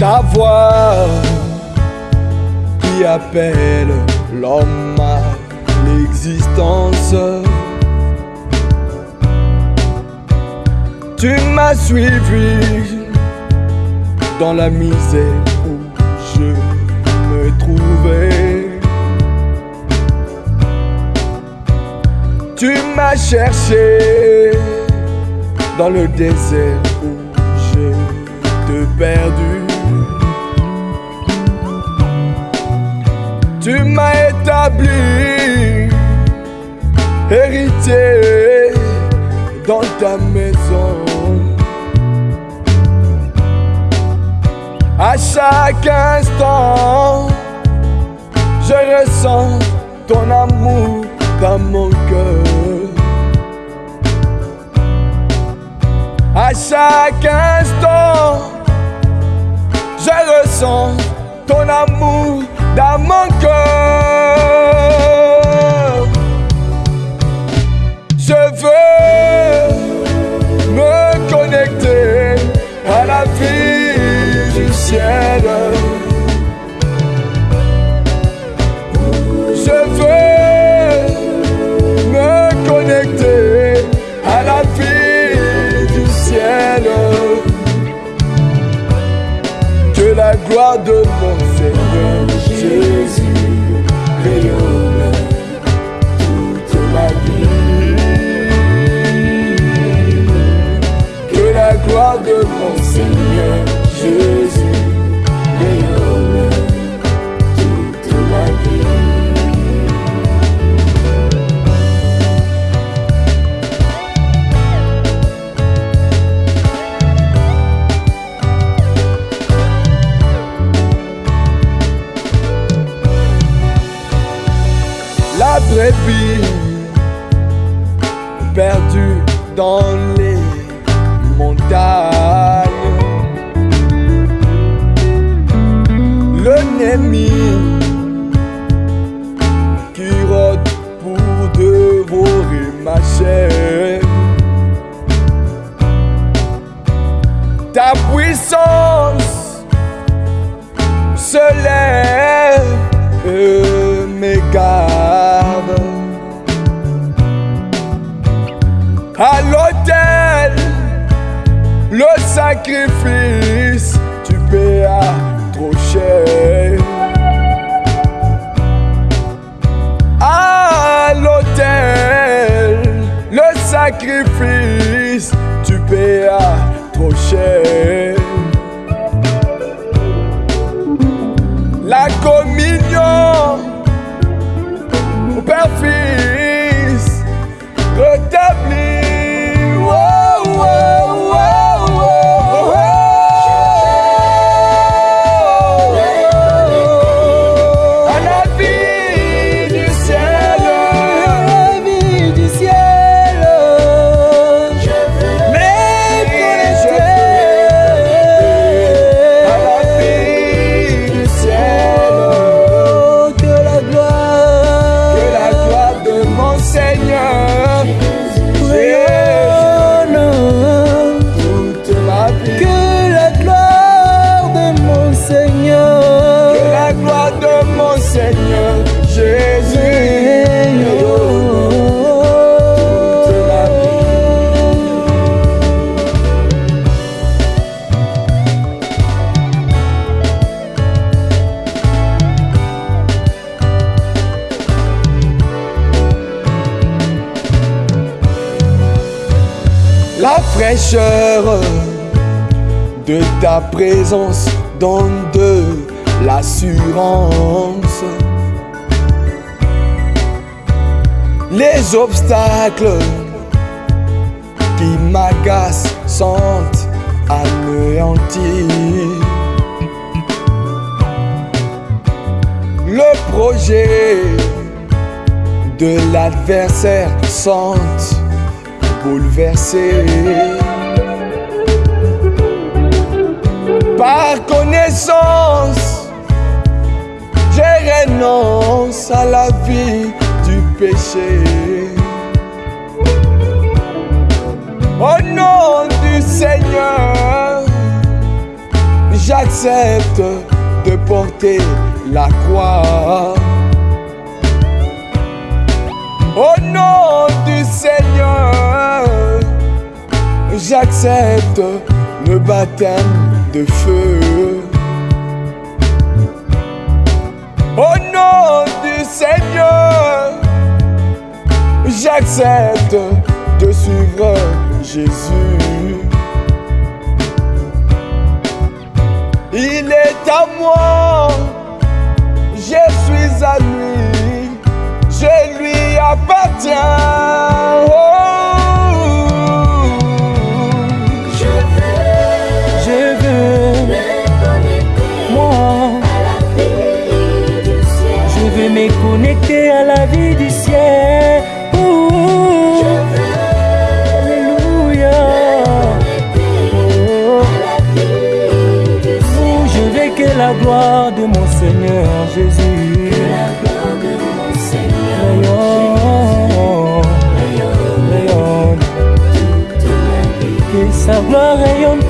Ta voix qui appelle l'homme à l'existence. Tu m'as suivi dans la misère où je me trouvais. Tu m'as cherché dans le désert où je te perdu. Tu m'as établi héritier dans ta maison. À chaque instant, je ressens ton amour dans mon cœur. À chaque instant, je ressens ton amour mon cœur. Je veux me connecter à la vie du ciel. Je veux me connecter à la vie du ciel. Que la gloire de mon Seigneur brebis perdue dans les montagnes. L'ennemi qui rôde pour dévorer ma chair. Ta puissance se lève et m'égarde. À l'autel, le sacrifice, tu payas trop cher. À l'autel, le sacrifice, La fraîcheur de ta présence donne de l'assurance. Les obstacles qui m'agacent sont anéantis. Le projet de l'adversaire sont bouleversés. Par connaissance, je renonce à la vie du péché. Au nom du Seigneur, j'accepte de porter la croix. J'accepte le baptême de feu. Au nom du Seigneur, j'accepte de suivre Jésus. Il est à moi, je suis à lui, je lui appartiens. Oh. Me connecter à la vie du ciel. Oh, Alléluia. Oh, oh, je veux que la gloire de mon Seigneur Jésus. Rayonne, rayonne, que sa gloire rayonne